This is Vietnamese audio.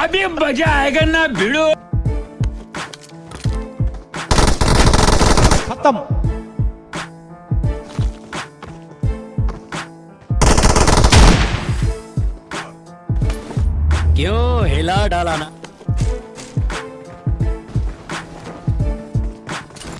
अभी मजा आएगा ना भिड़ो खत्म क्यों हिला डाला ना